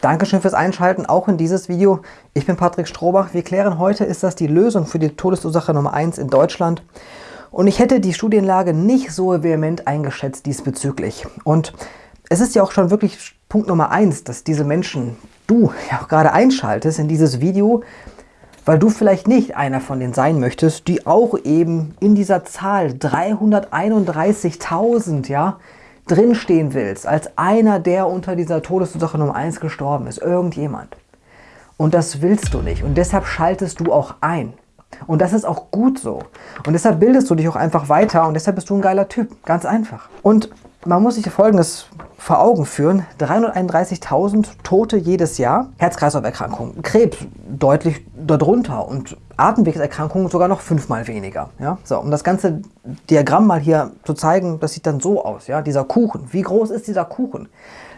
Dankeschön fürs Einschalten, auch in dieses Video. Ich bin Patrick Strohbach. Wir klären heute, ist das die Lösung für die Todesursache Nummer 1 in Deutschland? Und ich hätte die Studienlage nicht so vehement eingeschätzt diesbezüglich. Und es ist ja auch schon wirklich Punkt Nummer 1, dass diese Menschen, du ja auch gerade einschaltest in dieses Video, weil du vielleicht nicht einer von denen sein möchtest, die auch eben in dieser Zahl 331.000, ja, drinstehen willst, als einer, der unter dieser Todesursache Nummer 1 gestorben ist, irgendjemand. Und das willst du nicht und deshalb schaltest du auch ein. Und das ist auch gut so. Und deshalb bildest du dich auch einfach weiter und deshalb bist du ein geiler Typ. Ganz einfach. Und man muss sich Folgendes vor Augen führen. 331.000 Tote jedes Jahr. Herz-Kreislauf-Erkrankungen. Krebs deutlich darunter und Atemwegserkrankungen sogar noch fünfmal weniger. Ja? So, um das ganze Diagramm mal hier zu zeigen, das sieht dann so aus. Ja? Dieser Kuchen. Wie groß ist dieser Kuchen?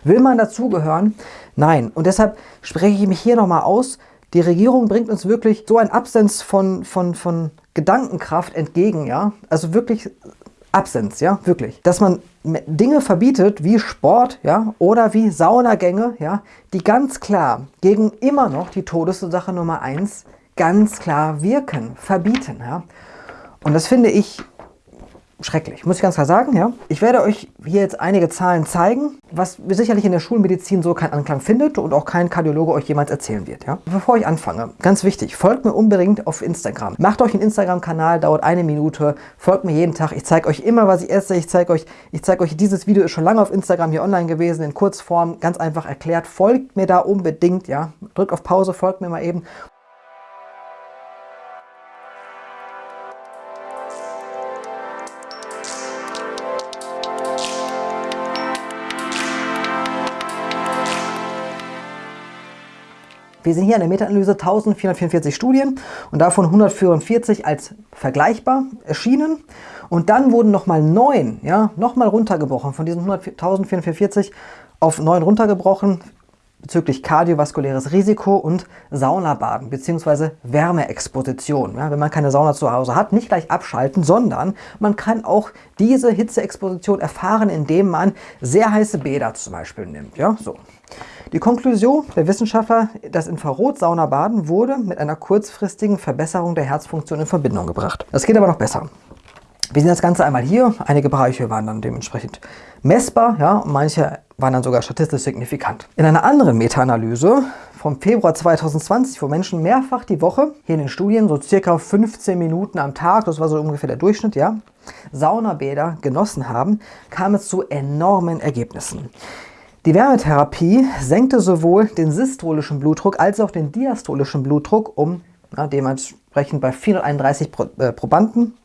Will man dazugehören? Nein. Und deshalb spreche ich mich hier nochmal aus. Die Regierung bringt uns wirklich so ein Absens von, von, von Gedankenkraft entgegen. Ja? Also wirklich Absens, ja, wirklich. Dass man Dinge verbietet wie Sport ja, oder wie Saunagänge, ja, die ganz klar gegen immer noch die Todesursache Nummer 1 ganz klar wirken, verbieten. Ja. Und das finde ich schrecklich, muss ich ganz klar sagen. Ja. Ich werde euch hier jetzt einige Zahlen zeigen, was sicherlich in der Schulmedizin so keinen Anklang findet und auch kein Kardiologe euch jemals erzählen wird. Ja. Bevor ich anfange, ganz wichtig, folgt mir unbedingt auf Instagram. Macht euch einen Instagram-Kanal, dauert eine Minute, folgt mir jeden Tag. Ich zeige euch immer, was ich esse. Ich zeige euch, ich zeige euch, dieses Video ist schon lange auf Instagram hier online gewesen, in Kurzform, ganz einfach erklärt. Folgt mir da unbedingt, ja. Drückt auf Pause, folgt mir mal eben. Wir sehen hier in der Meta-Analyse 1444 Studien und davon 144 als vergleichbar erschienen. Und dann wurden nochmal neun, ja, nochmal runtergebrochen, von diesen 1444 auf neun runtergebrochen bezüglich kardiovaskuläres Risiko und Saunabaden bzw. Wärmeexposition. Ja, wenn man keine Sauna zu Hause hat, nicht gleich abschalten, sondern man kann auch diese Hitzeexposition erfahren, indem man sehr heiße Bäder zum Beispiel nimmt. Ja, so. Die Konklusion der Wissenschaftler, das Infrarotsaunabaden wurde mit einer kurzfristigen Verbesserung der Herzfunktion in Verbindung gebracht. Das geht aber noch besser. Wir sehen das Ganze einmal hier. Einige Bereiche waren dann dementsprechend messbar, ja, manche waren dann sogar statistisch signifikant. In einer anderen Meta-Analyse vom Februar 2020, wo Menschen mehrfach die Woche, hier in den Studien so circa 15 Minuten am Tag, das war so ungefähr der Durchschnitt, ja, Saunabäder genossen haben, kam es zu enormen Ergebnissen. Die Wärmetherapie senkte sowohl den systolischen Blutdruck als auch den diastolischen Blutdruck um na, dementsprechend bei 431 Pro, äh, Probanden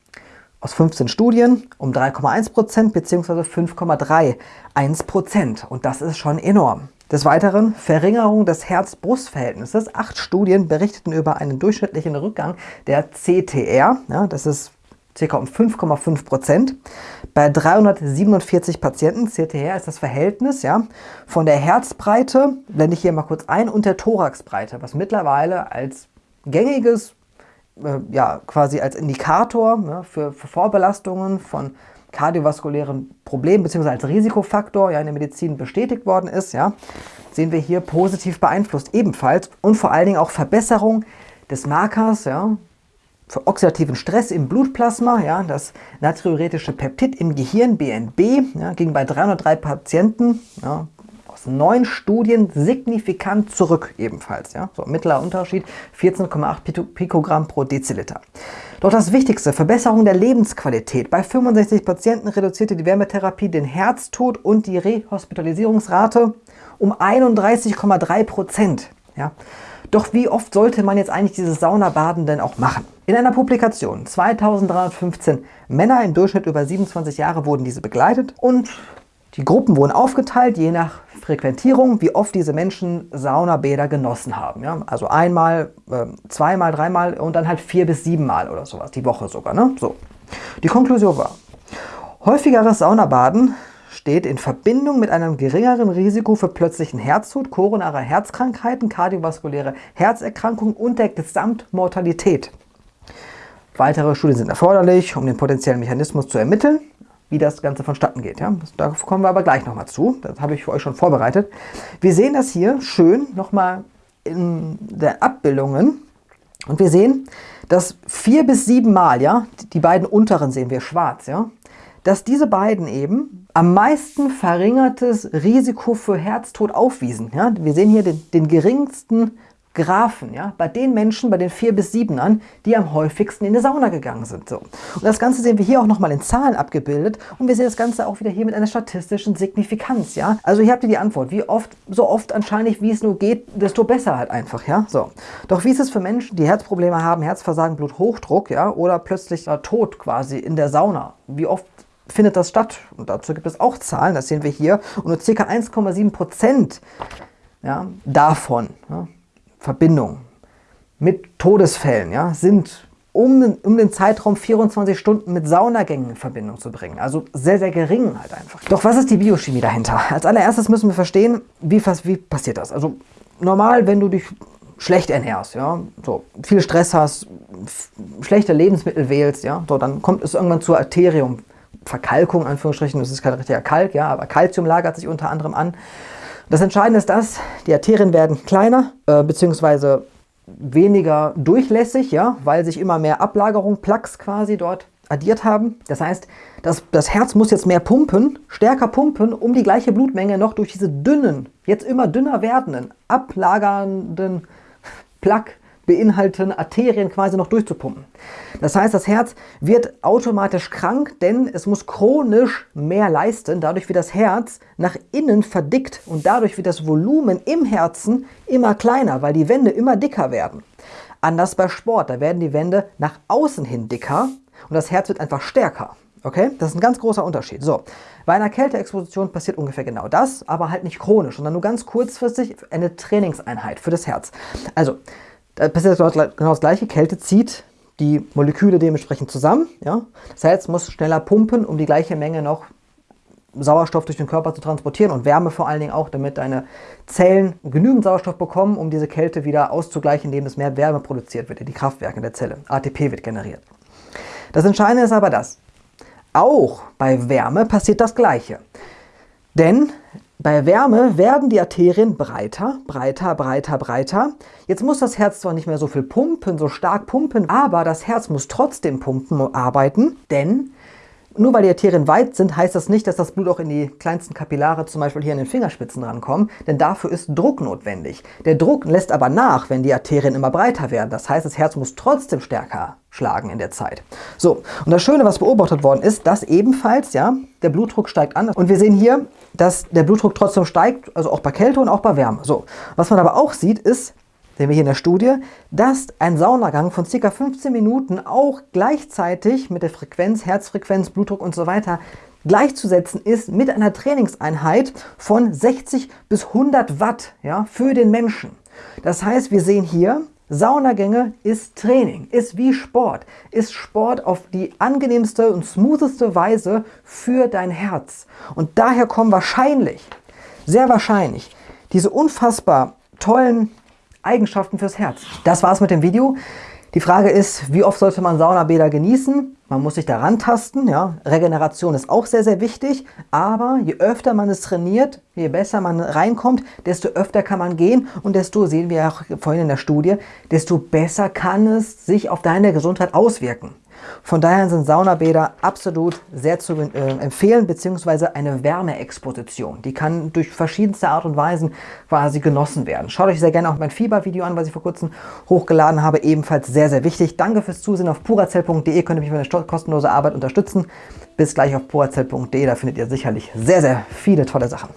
aus 15 Studien um 3,1% bzw. 5,31%. Und das ist schon enorm. Des Weiteren Verringerung des Herz-Brust-Verhältnisses. Acht Studien berichteten über einen durchschnittlichen Rückgang der CTR. Ja, das ist ca. um 5,5 Prozent. Bei 347 Patienten, CTR ist das Verhältnis ja, von der Herzbreite, blende ich hier mal kurz ein, und der Thoraxbreite, was mittlerweile als gängiges, äh, ja, quasi als Indikator ja, für, für Vorbelastungen von kardiovaskulären Problemen bzw. als Risikofaktor ja, in der Medizin bestätigt worden ist, ja, sehen wir hier positiv beeinflusst ebenfalls und vor allen Dingen auch Verbesserung des Markers, ja, für oxidativen Stress im Blutplasma, ja, das natriuretische Peptid im Gehirn, BNB, ja, ging bei 303 Patienten ja, aus neun Studien signifikant zurück ebenfalls. Ja. So, mittlerer Unterschied 14,8 Pikogramm pro Deziliter. Doch das Wichtigste, Verbesserung der Lebensqualität. Bei 65 Patienten reduzierte die Wärmetherapie den Herztod und die Rehospitalisierungsrate um 31,3 Prozent. Ja. Doch wie oft sollte man jetzt eigentlich dieses Saunabaden denn auch machen? In einer Publikation 2315 Männer im Durchschnitt über 27 Jahre wurden diese begleitet und die Gruppen wurden aufgeteilt, je nach Frequentierung, wie oft diese Menschen Saunabäder genossen haben. Ja? Also einmal, äh, zweimal, dreimal und dann halt vier bis siebenmal oder sowas, die Woche sogar. Ne? So. Die Konklusion war, häufigeres Saunabaden steht in Verbindung mit einem geringeren Risiko für plötzlichen Herztod, koronare Herzkrankheiten, kardiovaskuläre Herzerkrankungen und der Gesamtmortalität. Weitere Studien sind erforderlich, um den potenziellen Mechanismus zu ermitteln, wie das Ganze vonstatten geht. Ja? Da kommen wir aber gleich nochmal zu. Das habe ich für euch schon vorbereitet. Wir sehen das hier schön nochmal in der Abbildungen. Und wir sehen, dass vier bis sieben Mal, ja, die beiden unteren sehen wir schwarz, ja, dass diese beiden eben am meisten verringertes Risiko für Herztod aufwiesen. Ja? Wir sehen hier den, den geringsten Graphen, ja, bei den Menschen, bei den vier bis siebenern, die am häufigsten in die Sauna gegangen sind. So. Und das Ganze sehen wir hier auch nochmal in Zahlen abgebildet und wir sehen das Ganze auch wieder hier mit einer statistischen Signifikanz, ja. Also hier habt ihr die Antwort, wie oft, so oft anscheinend, wie es nur geht, desto besser halt einfach, ja. So. Doch wie ist es für Menschen, die Herzprobleme haben, Herzversagen, Bluthochdruck, ja, oder plötzlich äh, Tod quasi in der Sauna? Wie oft findet das statt? Und dazu gibt es auch Zahlen, das sehen wir hier, und nur ca. 1,7 Prozent ja, davon, ja, Verbindung mit Todesfällen, ja, sind um, um den Zeitraum 24 Stunden mit Saunagängen in Verbindung zu bringen. Also sehr, sehr gering halt einfach. Doch was ist die Biochemie dahinter? Als allererstes müssen wir verstehen, wie, wie passiert das? Also normal, wenn du dich schlecht ernährst, ja, so viel Stress hast, schlechte Lebensmittel wählst, ja, so dann kommt es irgendwann zur Arteriumverkalkung, Anführungsstrichen, das ist kein richtiger Kalk, ja, aber Kalzium lagert sich unter anderem an. Das Entscheidende ist das, die Arterien werden kleiner, äh, beziehungsweise weniger durchlässig, ja, weil sich immer mehr Ablagerung, Plaques quasi dort addiert haben. Das heißt, das, das Herz muss jetzt mehr pumpen, stärker pumpen, um die gleiche Blutmenge noch durch diese dünnen, jetzt immer dünner werdenden, ablagernden Plaque beinhalten, Arterien quasi noch durchzupumpen. Das heißt, das Herz wird automatisch krank, denn es muss chronisch mehr leisten. Dadurch wird das Herz nach innen verdickt und dadurch wird das Volumen im Herzen immer kleiner, weil die Wände immer dicker werden. Anders bei Sport, da werden die Wände nach außen hin dicker und das Herz wird einfach stärker. Okay, das ist ein ganz großer Unterschied. So, bei einer Kälteexposition passiert ungefähr genau das, aber halt nicht chronisch, sondern nur ganz kurzfristig eine Trainingseinheit für das Herz. Also, da passiert genau das gleiche. Kälte zieht die Moleküle dementsprechend zusammen. Ja? Das Herz muss schneller pumpen, um die gleiche Menge noch Sauerstoff durch den Körper zu transportieren und Wärme vor allen Dingen auch, damit deine Zellen genügend Sauerstoff bekommen, um diese Kälte wieder auszugleichen, indem es mehr Wärme produziert wird in die Kraftwerke der Zelle. ATP wird generiert. Das Entscheidende ist aber das. Auch bei Wärme passiert das Gleiche. Denn bei Wärme werden die Arterien breiter, breiter, breiter, breiter. Jetzt muss das Herz zwar nicht mehr so viel pumpen, so stark pumpen, aber das Herz muss trotzdem pumpen, arbeiten, denn nur weil die Arterien weit sind, heißt das nicht, dass das Blut auch in die kleinsten Kapillare, zum Beispiel hier in den Fingerspitzen rankommt, denn dafür ist Druck notwendig. Der Druck lässt aber nach, wenn die Arterien immer breiter werden. Das heißt, das Herz muss trotzdem stärker schlagen in der Zeit. So, und das Schöne, was beobachtet worden ist, dass ebenfalls, ja, der Blutdruck steigt an. Und wir sehen hier, dass der Blutdruck trotzdem steigt, also auch bei Kälte und auch bei Wärme. So, was man aber auch sieht, ist, hier in der Studie, dass ein Saunagang von ca. 15 Minuten auch gleichzeitig mit der Frequenz, Herzfrequenz, Blutdruck und so weiter gleichzusetzen ist mit einer Trainingseinheit von 60 bis 100 Watt ja, für den Menschen. Das heißt, wir sehen hier, Saunagänge ist Training, ist wie Sport, ist Sport auf die angenehmste und smootheste Weise für dein Herz. Und daher kommen wahrscheinlich, sehr wahrscheinlich, diese unfassbar tollen Eigenschaften fürs Herz. Das war's mit dem Video. Die Frage ist, wie oft sollte man Saunabäder genießen? Man muss sich daran tasten. Ja. Regeneration ist auch sehr, sehr wichtig. Aber je öfter man es trainiert, je besser man reinkommt, desto öfter kann man gehen und desto, sehen wir auch vorhin in der Studie, desto besser kann es sich auf deine Gesundheit auswirken. Von daher sind Saunabäder absolut sehr zu äh, empfehlen, beziehungsweise eine Wärmeexposition. Die kann durch verschiedenste Art und Weisen quasi genossen werden. Schaut euch sehr gerne auch mein Fiebervideo an, was ich vor kurzem hochgeladen habe. Ebenfalls sehr, sehr wichtig. Danke fürs Zusehen. Auf purazell.de könnt ihr mich für eine kostenlose Arbeit unterstützen. Bis gleich auf purazell.de, da findet ihr sicherlich sehr, sehr viele tolle Sachen.